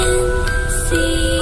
can see.